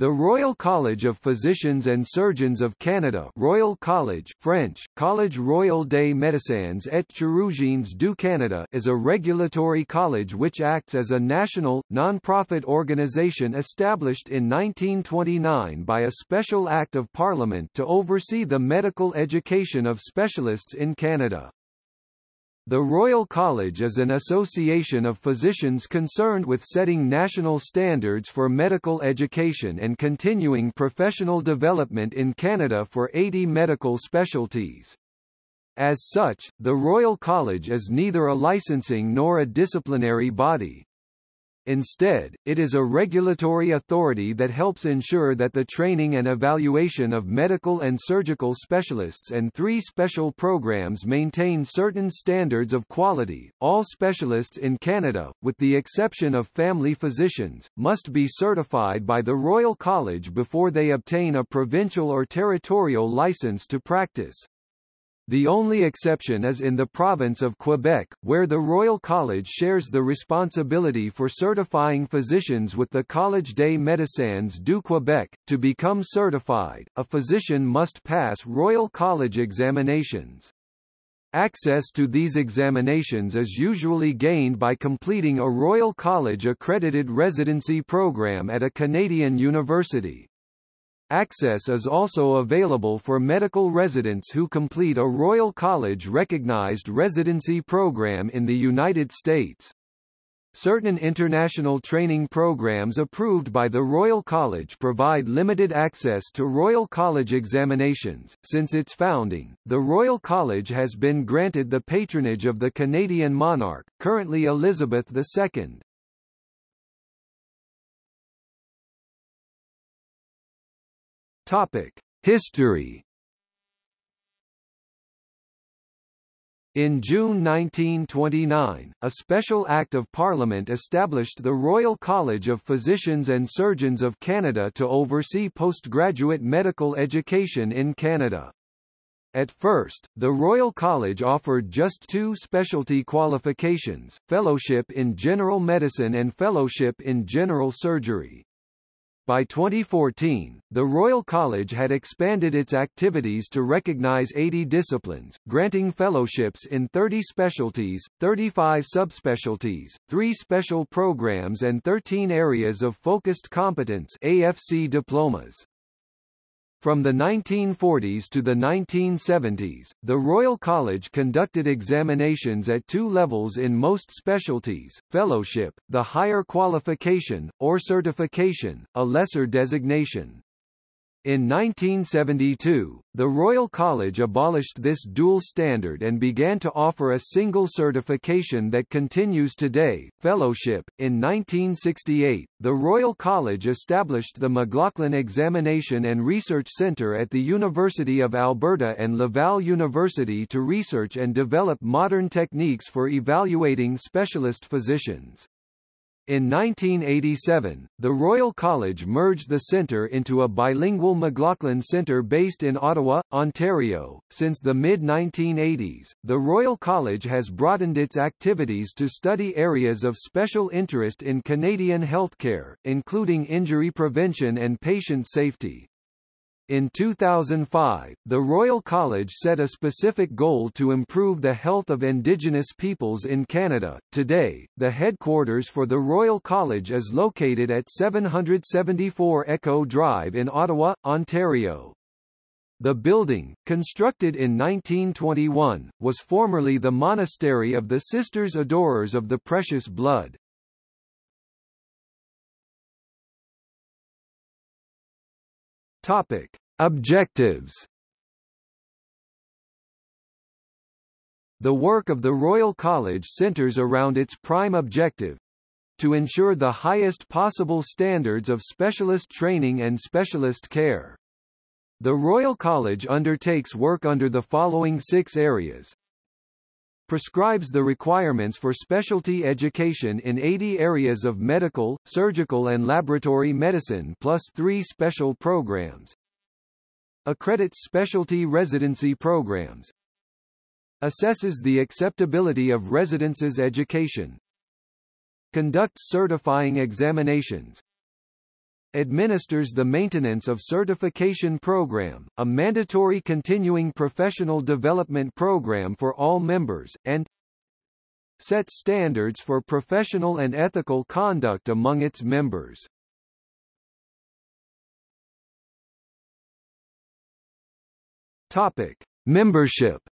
The Royal College of Physicians and Surgeons of Canada Royal College French, Collège Royal des Médecins et Chirurgiens du Canada is a regulatory college which acts as a national, non-profit organisation established in 1929 by a special Act of Parliament to oversee the medical education of specialists in Canada. The Royal College is an association of physicians concerned with setting national standards for medical education and continuing professional development in Canada for 80 medical specialties. As such, the Royal College is neither a licensing nor a disciplinary body. Instead, it is a regulatory authority that helps ensure that the training and evaluation of medical and surgical specialists and three special programs maintain certain standards of quality. All specialists in Canada, with the exception of family physicians, must be certified by the Royal College before they obtain a provincial or territorial license to practice. The only exception is in the province of Quebec, where the Royal College shares the responsibility for certifying physicians with the Collège des médecins du Québec. To become certified, a physician must pass Royal College examinations. Access to these examinations is usually gained by completing a Royal College accredited residency program at a Canadian university. Access is also available for medical residents who complete a Royal College recognized residency program in the United States. Certain international training programs approved by the Royal College provide limited access to Royal College examinations. Since its founding, the Royal College has been granted the patronage of the Canadian monarch, currently Elizabeth II. Topic: History. In June 1929, a special Act of Parliament established the Royal College of Physicians and Surgeons of Canada to oversee postgraduate medical education in Canada. At first, the Royal College offered just two specialty qualifications, Fellowship in General Medicine and Fellowship in General Surgery. By 2014, the Royal College had expanded its activities to recognize 80 disciplines, granting fellowships in 30 specialties, 35 subspecialties, 3 special programs and 13 areas of focused competence AFC diplomas. From the 1940s to the 1970s, the Royal College conducted examinations at two levels in most specialties, fellowship, the higher qualification, or certification, a lesser designation. In 1972, the Royal College abolished this dual standard and began to offer a single certification that continues today, Fellowship. In 1968, the Royal College established the McLaughlin Examination and Research Centre at the University of Alberta and Laval University to research and develop modern techniques for evaluating specialist physicians. In 1987, the Royal College merged the centre into a bilingual McLaughlin Centre based in Ottawa, Ontario. Since the mid 1980s, the Royal College has broadened its activities to study areas of special interest in Canadian healthcare, including injury prevention and patient safety. In 2005, the Royal College set a specific goal to improve the health of Indigenous peoples in Canada. Today, the headquarters for the Royal College is located at 774 Echo Drive in Ottawa, Ontario. The building, constructed in 1921, was formerly the monastery of the Sisters Adorers of the Precious Blood. Topic: Objectives. The work of the Royal College centers around its prime objective to ensure the highest possible standards of specialist training and specialist care. The Royal College undertakes work under the following six areas prescribes the requirements for specialty education in 80 areas of medical, surgical and laboratory medicine plus three special programs. Accredits specialty residency programs. Assesses the acceptability of residences education. Conducts certifying examinations. Administers the Maintenance of Certification Program, a mandatory continuing professional development program for all members, and sets standards for professional and ethical conduct among its members. Topic: Membership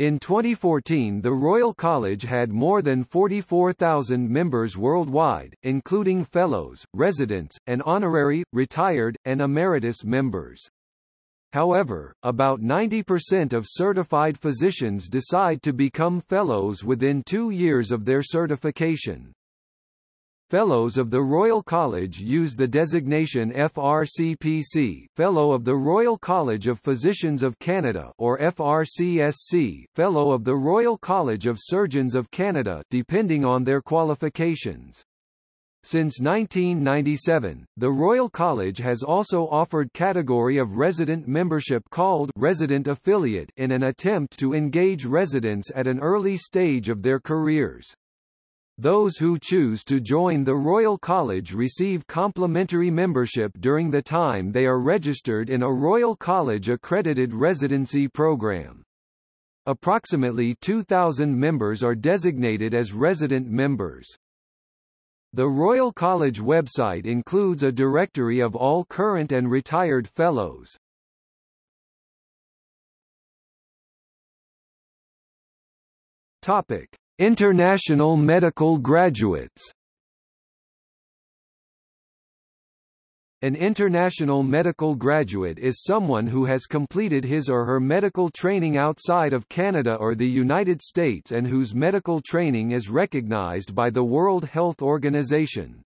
In 2014 the Royal College had more than 44,000 members worldwide, including fellows, residents, and honorary, retired, and emeritus members. However, about 90% of certified physicians decide to become fellows within two years of their certification. Fellows of the Royal College use the designation FRCPC Fellow of the Royal College of Physicians of Canada or FRCSC Fellow of the Royal College of Surgeons of Canada depending on their qualifications. Since 1997, the Royal College has also offered category of resident membership called resident affiliate in an attempt to engage residents at an early stage of their careers. Those who choose to join the Royal College receive complimentary membership during the time they are registered in a Royal College accredited residency program. Approximately 2,000 members are designated as resident members. The Royal College website includes a directory of all current and retired fellows. Topic: International medical graduates An international medical graduate is someone who has completed his or her medical training outside of Canada or the United States and whose medical training is recognized by the World Health Organization.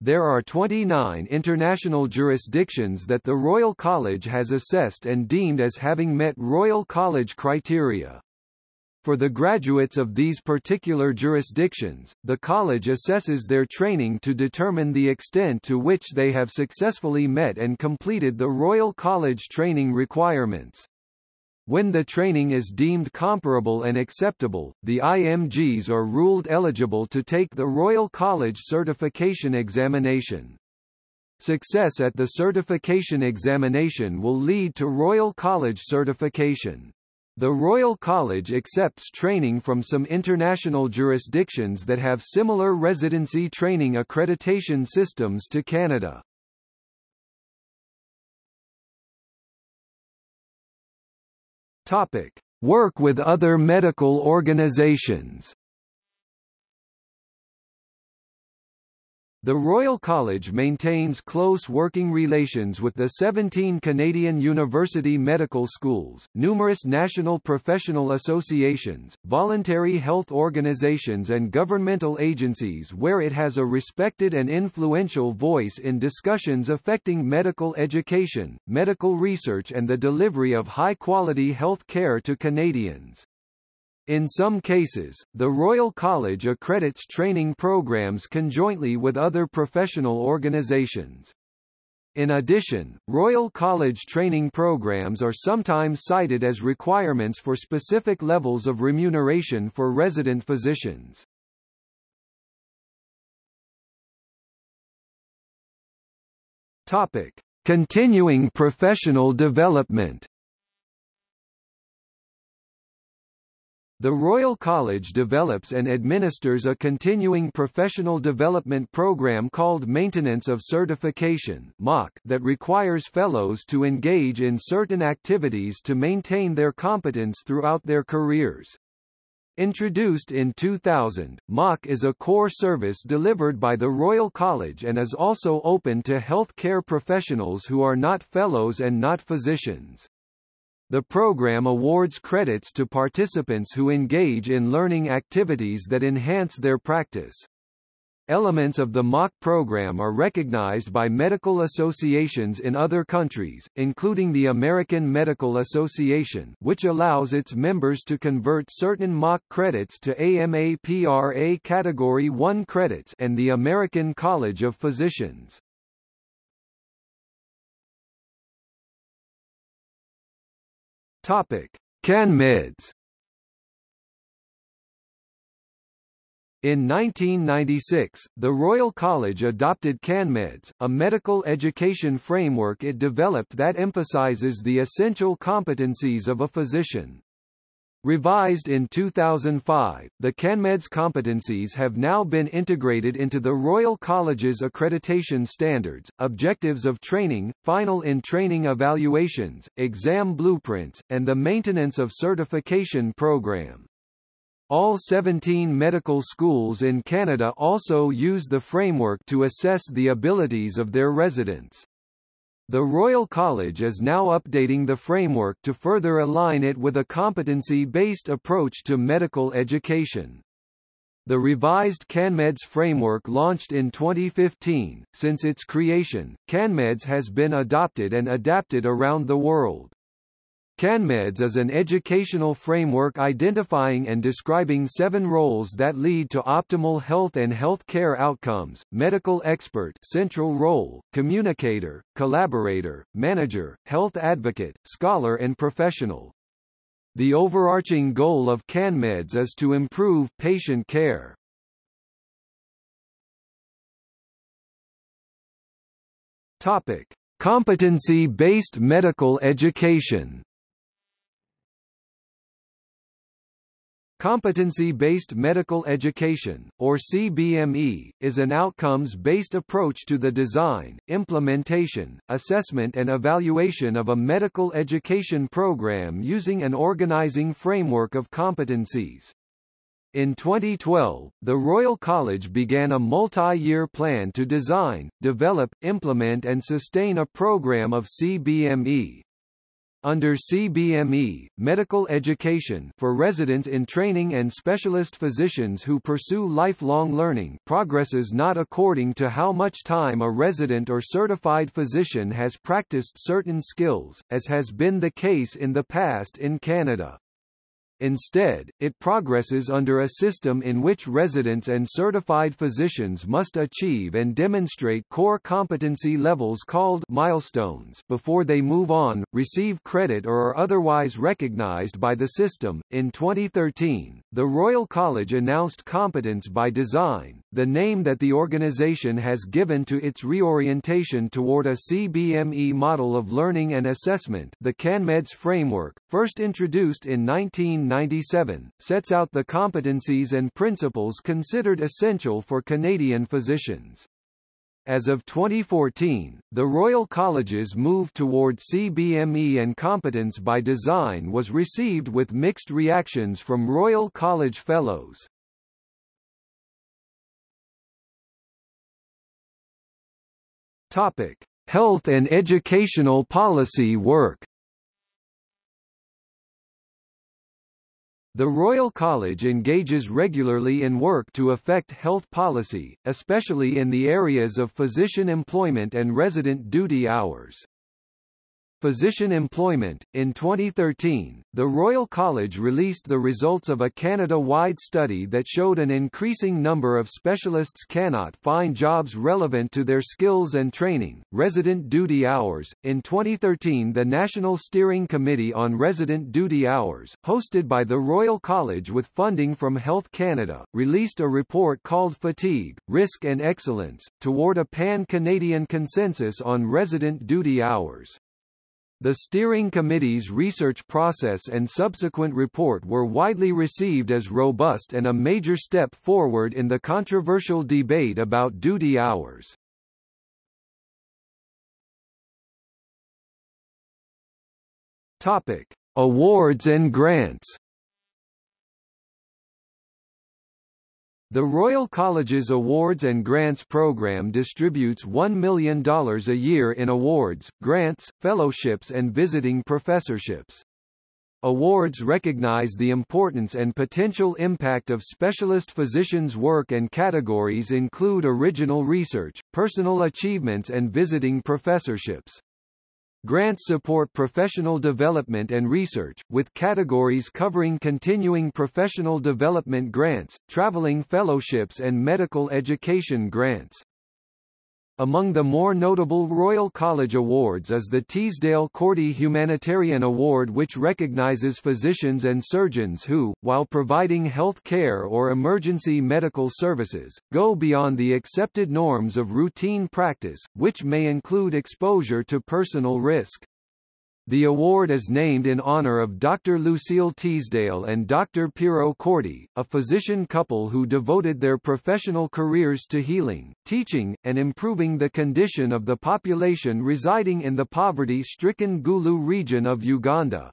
There are 29 international jurisdictions that the Royal College has assessed and deemed as having met Royal College criteria. For the graduates of these particular jurisdictions, the college assesses their training to determine the extent to which they have successfully met and completed the Royal College training requirements. When the training is deemed comparable and acceptable, the IMGs are ruled eligible to take the Royal College certification examination. Success at the certification examination will lead to Royal College certification. The Royal College accepts training from some international jurisdictions that have similar residency training accreditation systems to Canada. Topic: Work with other medical organizations. The Royal College maintains close working relations with the 17 Canadian university medical schools, numerous national professional associations, voluntary health organizations and governmental agencies where it has a respected and influential voice in discussions affecting medical education, medical research and the delivery of high-quality health care to Canadians. In some cases, the Royal College accredits training programs conjointly with other professional organizations. In addition, Royal College training programs are sometimes cited as requirements for specific levels of remuneration for resident physicians. Topic: Continuing professional development. The Royal College develops and administers a continuing professional development program called Maintenance of Certification that requires fellows to engage in certain activities to maintain their competence throughout their careers. Introduced in 2000, MOC is a core service delivered by the Royal College and is also open to health care professionals who are not fellows and not physicians. The program awards credits to participants who engage in learning activities that enhance their practice. Elements of the MOC program are recognized by medical associations in other countries, including the American Medical Association which allows its members to convert certain MOC credits to AMA-PRA Category 1 credits and the American College of Physicians. Topic: CanMeds In 1996, the Royal College adopted CanMeds, a medical education framework it developed that emphasizes the essential competencies of a physician. Revised in 2005, the CanMeds competencies have now been integrated into the Royal College's accreditation standards, objectives of training, final in-training evaluations, exam blueprints, and the maintenance of certification program. All 17 medical schools in Canada also use the framework to assess the abilities of their residents. The Royal College is now updating the framework to further align it with a competency-based approach to medical education. The revised CanMeds framework launched in 2015. Since its creation, CanMeds has been adopted and adapted around the world. CanMeds is an educational framework identifying and describing seven roles that lead to optimal health and health care outcomes, medical expert central role, communicator, collaborator, manager, health advocate, scholar and professional. The overarching goal of CanMeds is to improve patient care. Topic. Competency-based medical education Competency-based medical education, or CBME, is an outcomes-based approach to the design, implementation, assessment and evaluation of a medical education program using an organizing framework of competencies. In 2012, the Royal College began a multi-year plan to design, develop, implement and sustain a program of CBME. Under CBME, medical education for residents in training and specialist physicians who pursue lifelong learning progresses not according to how much time a resident or certified physician has practiced certain skills, as has been the case in the past in Canada. Instead, it progresses under a system in which residents and certified physicians must achieve and demonstrate core competency levels called milestones before they move on, receive credit or are otherwise recognized by the system. In 2013, the Royal College announced Competence by Design, the name that the organization has given to its reorientation toward a CBME model of learning and assessment the CanMeds framework, first introduced in 1997, sets out the competencies and principles considered essential for Canadian physicians. As of 2014, the Royal College's move toward CBME and competence by design was received with mixed reactions from Royal College Fellows. Topic: Health and educational policy work. The Royal College engages regularly in work to affect health policy, especially in the areas of physician employment and resident duty hours. Physician employment. In 2013, the Royal College released the results of a Canada-wide study that showed an increasing number of specialists cannot find jobs relevant to their skills and training. Resident duty hours. In 2013, the National Steering Committee on Resident Duty Hours, hosted by the Royal College with funding from Health Canada, released a report called Fatigue, Risk and Excellence, toward a pan-Canadian consensus on resident duty hours. The steering committee's research process and subsequent report were widely received as robust and a major step forward in the controversial debate about duty hours. Topic: Awards and grants. The Royal College's Awards and Grants program distributes $1 million a year in awards, grants, fellowships and visiting professorships. Awards recognize the importance and potential impact of specialist physicians' work and categories include original research, personal achievements and visiting professorships. Grants support professional development and research, with categories covering continuing professional development grants, traveling fellowships and medical education grants. Among the more notable Royal College awards is the Teasdale-Corti Humanitarian Award which recognizes physicians and surgeons who, while providing health care or emergency medical services, go beyond the accepted norms of routine practice, which may include exposure to personal risk. The award is named in honor of Dr. Lucille Teasdale and Dr. Piero Corti, a physician couple who devoted their professional careers to healing, teaching, and improving the condition of the population residing in the poverty-stricken Gulu region of Uganda.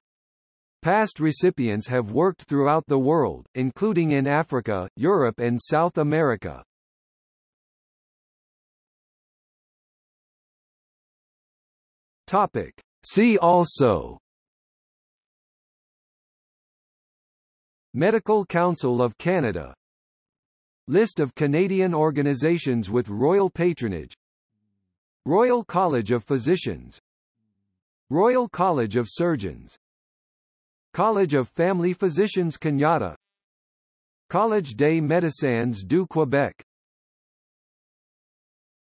Past recipients have worked throughout the world, including in Africa, Europe and South America. Topic. See also Medical Council of Canada List of Canadian organizations with royal patronage Royal College of Physicians Royal College of Surgeons College of Family Physicians Canada Collège des médecins du Québec